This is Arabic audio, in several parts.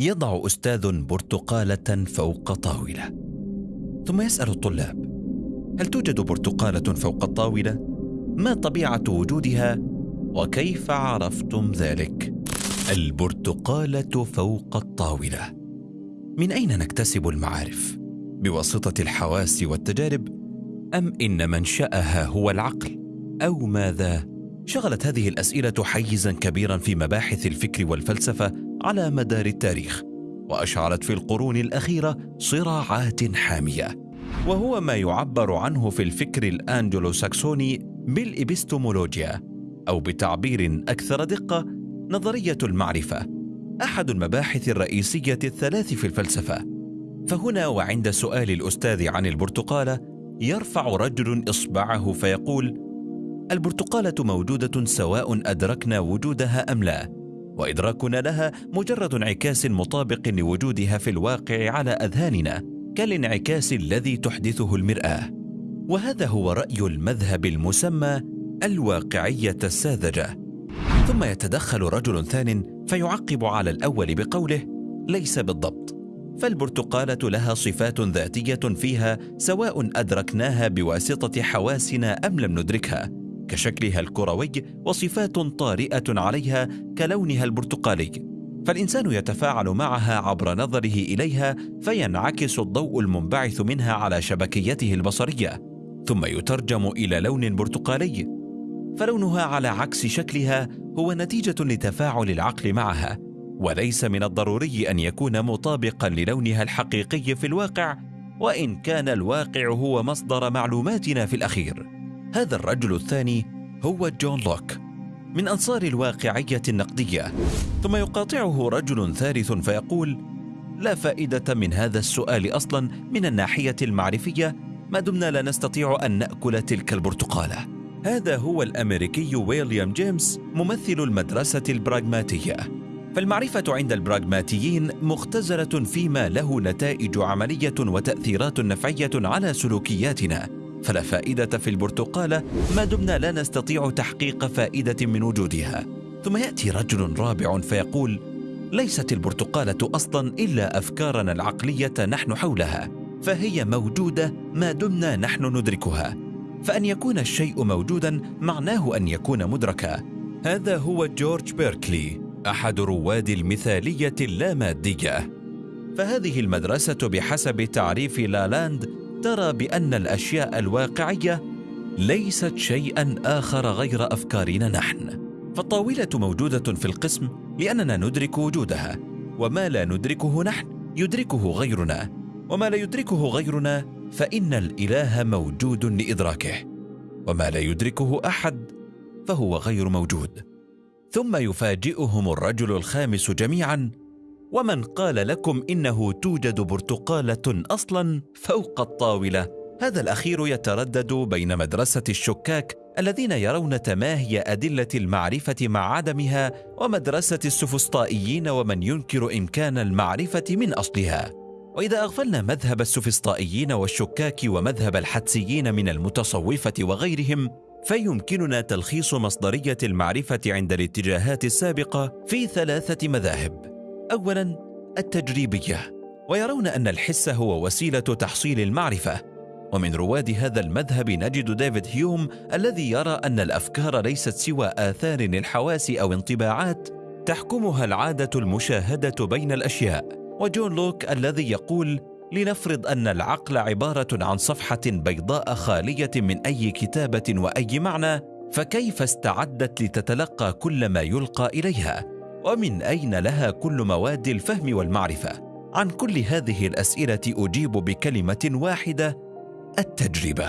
يضع أستاذ برتقالة فوق طاولة. ثم يسأل الطلاب هل توجد برتقالة فوق الطاولة؟ ما طبيعة وجودها؟ وكيف عرفتم ذلك؟ البرتقالة فوق الطاولة. من أين نكتسب المعارف؟ بواسطة الحواس والتجارب؟ أم إن منشاها هو العقل؟ أو ماذا؟ شغلت هذه الأسئلة حيزا كبيرا في مباحث الفكر والفلسفة على مدار التاريخ واشعلت في القرون الأخيرة صراعات حامية. وهو ما يعبر عنه في الفكر الانجلو ساكسوني بالإبستمولوجيا أو بتعبير أكثر دقة نظرية المعرفة أحد المباحث الرئيسية الثلاث في الفلسفة. فهنا وعند سؤال الأستاذ عن البرتقاله يرفع رجل إصبعه فيقول البرتقالة موجودة سواء أدركنا وجودها أم لا؟ وادراكنا لها مجرد انعكاس مطابق لوجودها في الواقع على أذهاننا كالانعكاس الذي تحدثه المرآة. وهذا هو رأي المذهب المسمى الواقعية الساذجة. ثم يتدخل رجل ثان فيعقب على الأول بقوله ليس بالضبط. فالبرتقالة لها صفات ذاتية فيها سواء أدركناها بواسطة حواسنا أم لم ندركها. كشكلها الكروي وصفات طارئة عليها كلونها البرتقالي. فالإنسان يتفاعل معها عبر نظره إليها فينعكس الضوء المنبعث منها على شبكيته البصرية ثم يترجم إلى لون برتقالي. فلونها على عكس شكلها هو نتيجة لتفاعل العقل معها وليس من الضروري أن يكون مطابقا للونها الحقيقي في الواقع وإن كان الواقع هو مصدر معلوماتنا في الأخير. هذا الرجل الثاني هو جون لوك من أنصار الواقعية النقدية. ثم يقاطعه رجل ثالث فيقول لا فائدة من هذا السؤال أصلا من الناحية المعرفية ما دمنا لا نستطيع أن نأكل تلك البرتقالة. هذا هو الأمريكي ويليام جيمس ممثل المدرسة البراغماتية. فالمعرفة عند البراغماتيين مختزلة فيما له نتائج عملية وتأثيرات نفعية على سلوكياتنا. فلا فائدة في البرتقاله ما دمنا لا نستطيع تحقيق فائدة من وجودها. ثم يأتي رجل رابع فيقول ليست البرتقالة أصلا إلا أفكارنا العقلية نحن حولها فهي موجودة ما دمنا نحن ندركها. فأن يكون الشيء موجودا معناه أن يكون مدركا. هذا هو جورج بيركلي أحد رواد المثالية اللامادية. فهذه المدرسة بحسب تعريف لالاند ترى بأن الأشياء الواقعية ليست شيئا آخر غير أفكارنا نحن. فالطاولة موجودة في القسم لأننا ندرك وجودها. وما لا ندركه نحن يدركه غيرنا. وما لا يدركه غيرنا فإن الإله موجود لإدراكه. وما لا يدركه أحد فهو غير موجود. ثم يفاجئهم الرجل الخامس جميعا ومن قال لكم إنه توجد برتقالة أصلا فوق الطاولة. هذا الأخير يتردد بين مدرسة الشكاك الذين يرون تماهي أدلة المعرفة مع عدمها ومدرسة السفسطائيين ومن ينكر إمكان المعرفة من أصلها. وإذا أغفلنا مذهب السفسطائيين والشكاك ومذهب الحدسيين من المتصوفة وغيرهم فيمكننا تلخيص مصدرية المعرفة عند الاتجاهات السابقة في ثلاثة مذاهب. اولا التجريبية ويرون أن الحس هو وسيلة تحصيل المعرفة. ومن رواد هذا المذهب نجد ديفيد هيوم الذي يرى أن الأفكار ليست سوى آثار للحواس أو انطباعات تحكمها العادة المشاهدة بين الأشياء. وجون لوك الذي يقول لنفرض أن العقل عبارة عن صفحة بيضاء خالية من أي كتابة وأي معنى فكيف استعدت لتتلقى كل ما يلقى إليها؟ ومن أين لها كل مواد الفهم والمعرفة؟ عن كل هذه الأسئلة أجيب بكلمة واحدة التجربة.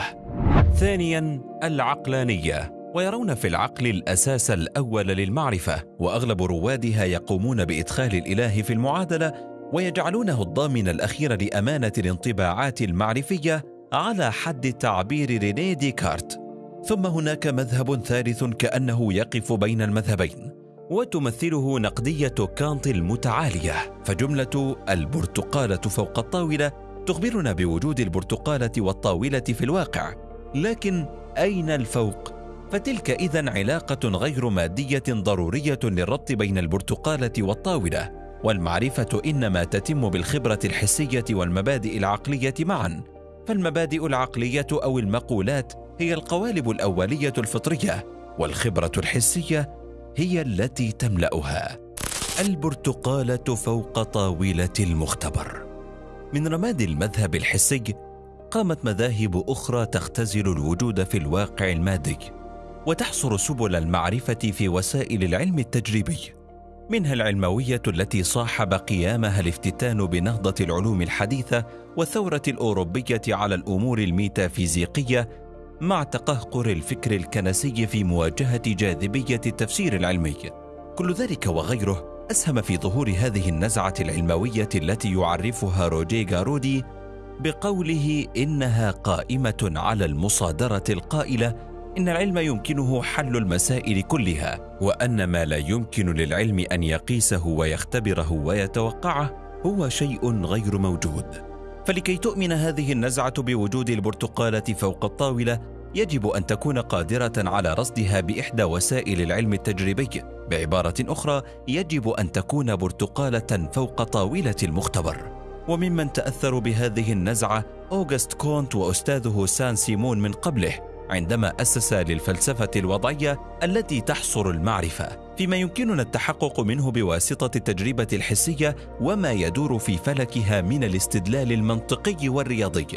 ثانيا العقلانية. ويرون في العقل الأساس الأول للمعرفة وأغلب روادها يقومون بإدخال الإله في المعادلة ويجعلونه الضامن الأخير لأمانة الانطباعات المعرفية على حد تعبير ريني ديكارت. ثم هناك مذهب ثالث كأنه يقف بين المذهبين. وتمثله نقدية كانت المتعالية. فجملة البرتقالة فوق الطاولة تخبرنا بوجود البرتقالة والطاولة في الواقع. لكن أين الفوق؟ فتلك اذا علاقة غير مادية ضرورية للربط بين البرتقالة والطاولة. والمعرفة إنما تتم بالخبرة الحسية والمبادئ العقلية معا. فالمبادئ العقلية أو المقولات هي القوالب الأولية الفطرية والخبرة الحسية هي التي تملأها. البرتقاله فوق طاولة المختبر. من رماد المذهب الحسي قامت مذاهب أخرى تختزل الوجود في الواقع المادي وتحصر سبل المعرفة في وسائل العلم التجريبي. منها العلموية التي صاحب قيامها الافتتان بنهضة العلوم الحديثة والثورة الأوروبية على الأمور الميتافيزيقية مع تقهقر الفكر الكنسي في مواجهة جاذبية التفسير العلمي. كل ذلك وغيره أسهم في ظهور هذه النزعة العلموية التي يعرفها روجيه غارودي بقوله إنها قائمة على المصادرة القائلة إن العلم يمكنه حل المسائل كلها وأن ما لا يمكن للعلم أن يقيسه ويختبره ويتوقعه هو شيء غير موجود. فلكي تؤمن هذه النزعة بوجود البرتقالة فوق الطاولة يجب أن تكون قادرة على رصدها بإحدى وسائل العلم التجريبي. بعبارة أخرى يجب أن تكون برتقالة فوق طاولة المختبر. وممن تأثروا بهذه النزعة أوغست كونت وأستاذه سان سيمون من قبله. عندما أسس للفلسفة الوضعية التي تحصر المعرفة فيما يمكننا التحقق منه بواسطة التجربة الحسية وما يدور في فلكها من الاستدلال المنطقي والرياضي.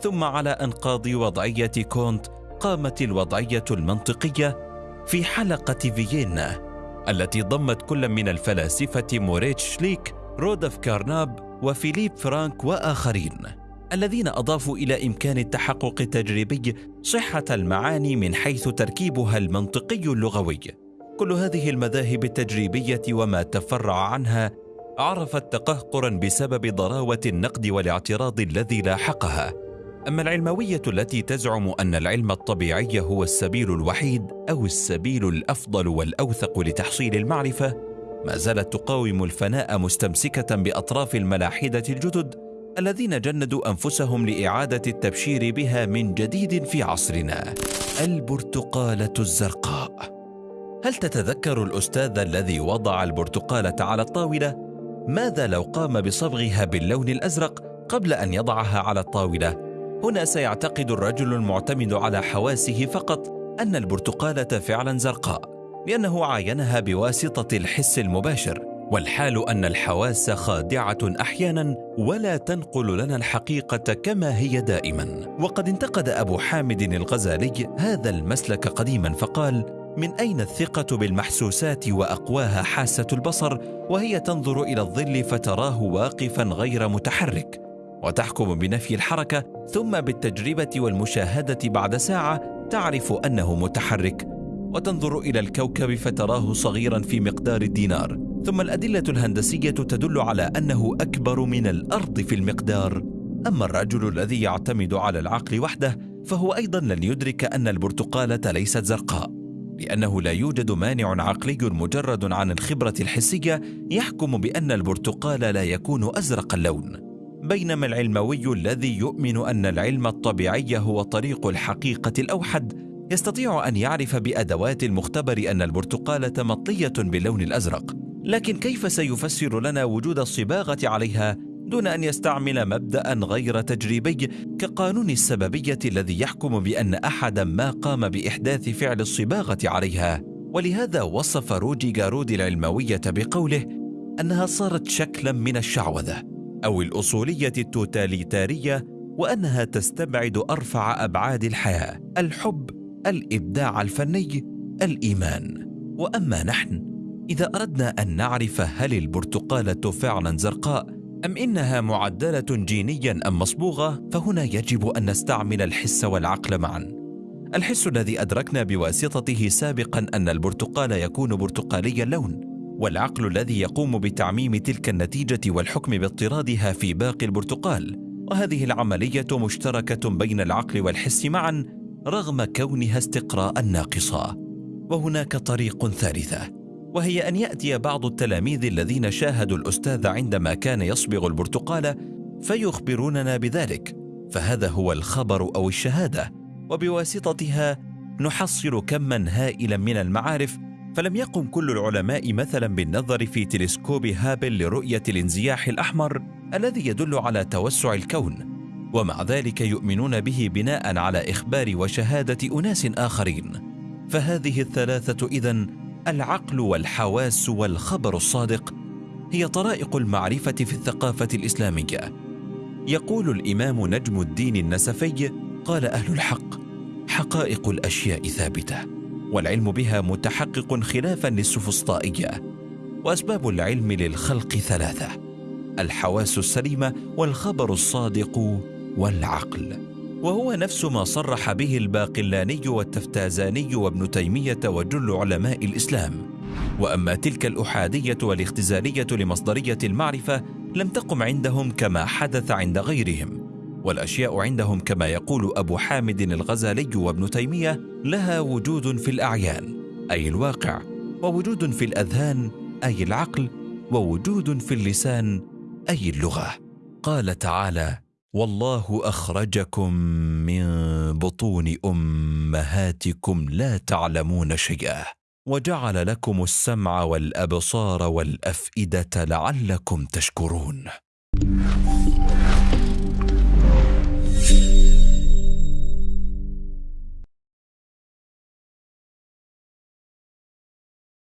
ثم على أنقاض وضعية كونت قامت الوضعية المنطقية في حلقة فيينا التي ضمت كل من الفلاسفة موريتش شليك رودولف كارناب وفيليب فرانك وآخرين. الذين أضافوا إلى إمكان التحقق التجريبي صحة المعاني من حيث تركيبها المنطقي اللغوي. كل هذه المذاهب التجريبية وما تفرع عنها عرفت تقهقرا بسبب ضراوة النقد والاعتراض الذي لاحقها. أما العلموية التي تزعم أن العلم الطبيعي هو السبيل الوحيد أو السبيل الأفضل والأوثق لتحصيل المعرفة ما زالت تقاوم الفناء مستمسكة بأطراف الملاحدة الجدد الذين جندوا أنفسهم لإعادة التبشير بها من جديد في عصرنا. البرتقالة الزرقاء. هل تتذكر الأستاذ الذي وضع البرتقالة على الطاولة؟ ماذا لو قام بصبغها باللون الأزرق قبل أن يضعها على الطاولة؟ هنا سيعتقد الرجل المعتمد على حواسه فقط أن البرتقالة فعلا زرقاء لأنه عاينها بواسطة الحس المباشر. والحال أن الحواس خادعة أحيانا ولا تنقل لنا الحقيقة كما هي دائما. وقد انتقد أبو حامد الغزالي هذا المسلك قديما فقال من أين الثقة بالمحسوسات وأقواها حاسة البصر وهي تنظر إلى الظل فتراه واقفا غير متحرك وتحكم بنفي الحركة ثم بالتجربة والمشاهدة بعد ساعة تعرف أنه متحرك وتنظر إلى الكوكب فتراه صغيرا في مقدار الدينار. ثم الأدلة الهندسية تدل على أنه أكبر من الأرض في المقدار. أما الرجل الذي يعتمد على العقل وحده فهو أيضا لن يدرك أن البرتقاله ليست زرقاء لأنه لا يوجد مانع عقلي مجرد عن الخبرة الحسية يحكم بأن البرتقال لا يكون أزرق اللون. بينما العلموي الذي يؤمن أن العلم الطبيعي هو طريق الحقيقة الأوحد يستطيع أن يعرف بأدوات المختبر أن البرتقاله مطليه باللون الأزرق. لكن كيف سيفسر لنا وجود الصباغة عليها دون أن يستعمل مبدأ غير تجريبي كقانون السببية الذي يحكم بأن احدا ما قام بإحداث فعل الصباغة عليها؟ ولهذا وصف روجي جارودي العلموية بقوله أنها صارت شكلا من الشعوذة أو الأصولية التوتاليتارية وأنها تستبعد أرفع أبعاد الحياة الحب الإبداع الفني الإيمان. وأما نحن إذا أردنا أن نعرف هل البرتقاله فعلا زرقاء أم إنها معدلة جينيا أم مصبوغة فهنا يجب أن نستعمل الحس والعقل معا. الحس الذي أدركنا بواسطته سابقا أن البرتقال يكون برتقالي اللون والعقل الذي يقوم بتعميم تلك النتيجة والحكم باضطرادها في باقي البرتقال. وهذه العملية مشتركة بين العقل والحس معا رغم كونها استقراء ناقصة. وهناك طريق ثالثة. وهي أن يأتي بعض التلاميذ الذين شاهدوا الأستاذ عندما كان يصبغ البرتقال فيخبروننا بذلك فهذا هو الخبر أو الشهادة وبواسطتها نحصل كما هائلا من المعارف فلم يقم كل العلماء مثلا بالنظر في تلسكوب هابل لرؤية الانزياح الأحمر الذي يدل على توسع الكون ومع ذلك يؤمنون به بناء على إخبار وشهادة أناس آخرين. فهذه الثلاثة إذن العقل والحواس والخبر الصادق هي طرائق المعرفة في الثقافة الإسلامية. يقول الإمام نجم الدين النسفي قال أهل الحق حقائق الأشياء ثابتة والعلم بها متحقق خلافا للسفسطائية وأسباب العلم للخلق ثلاثة الحواس السليمة والخبر الصادق والعقل. وهو نفس ما صرح به الباقلاني والتفتازاني وابن تيمية وجل علماء الإسلام. وأما تلك الأحادية والاختزاليه لمصدرية المعرفة لم تقم عندهم كما حدث عند غيرهم. والأشياء عندهم كما يقول أبو حامد الغزالي وابن تيمية لها وجود في الأعيان أي الواقع ووجود في الأذهان أي العقل ووجود في اللسان أي اللغة. قال تعالى والله أخرجكم من بطون أمهاتكم لا تعلمون شيئا وجعل لكم السمع والأبصار والأفئدة لعلكم تشكرون.